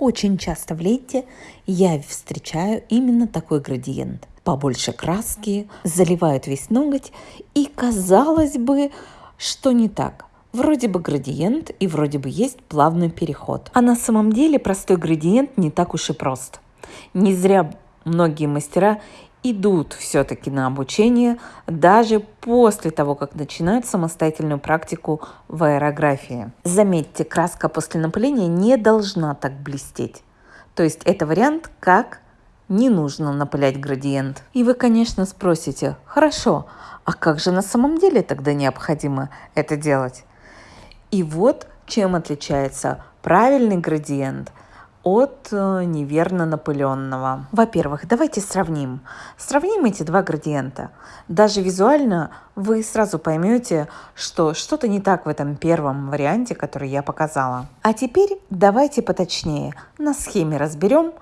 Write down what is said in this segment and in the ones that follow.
Очень часто в лете я встречаю именно такой градиент. Побольше краски, заливают весь ноготь, и казалось бы, что не так. Вроде бы градиент и вроде бы есть плавный переход. А на самом деле простой градиент не так уж и прост. Не зря многие мастера идут все-таки на обучение даже после того, как начинают самостоятельную практику в аэрографии. Заметьте, краска после напыления не должна так блестеть. То есть это вариант, как не нужно напылять градиент. И вы, конечно, спросите, хорошо, а как же на самом деле тогда необходимо это делать? И вот чем отличается правильный градиент – от э, неверно напыленного. Во-первых, давайте сравним. Сравним эти два градиента. Даже визуально вы сразу поймете, что что-то не так в этом первом варианте, который я показала. А теперь давайте поточнее на схеме разберем,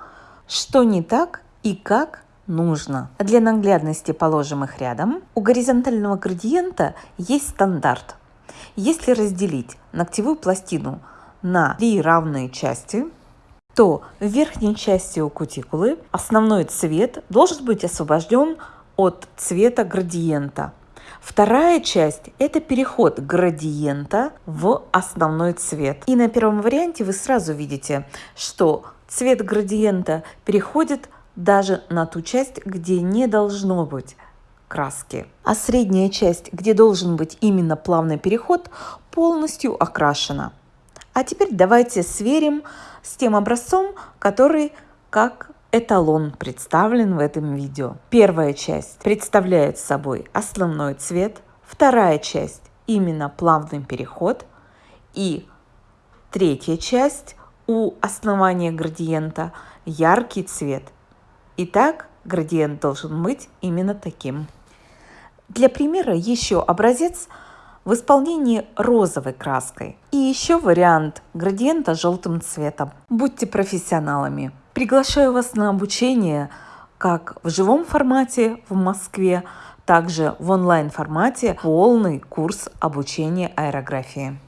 что не так и как нужно. Для наглядности положим их рядом. У горизонтального градиента есть стандарт. Если разделить ногтевую пластину на три равные части, то в верхней части у кутикулы основной цвет должен быть освобожден от цвета градиента. Вторая часть – это переход градиента в основной цвет. И на первом варианте вы сразу видите, что цвет градиента переходит даже на ту часть, где не должно быть краски. А средняя часть, где должен быть именно плавный переход, полностью окрашена. А теперь давайте сверим с тем образцом, который как эталон представлен в этом видео. Первая часть представляет собой основной цвет, вторая часть именно плавный переход и третья часть у основания градиента яркий цвет. Итак, градиент должен быть именно таким. Для примера еще образец – в исполнении розовой краской. И еще вариант градиента желтым цветом. Будьте профессионалами. Приглашаю вас на обучение как в живом формате в Москве, также в онлайн формате полный курс обучения аэрографии.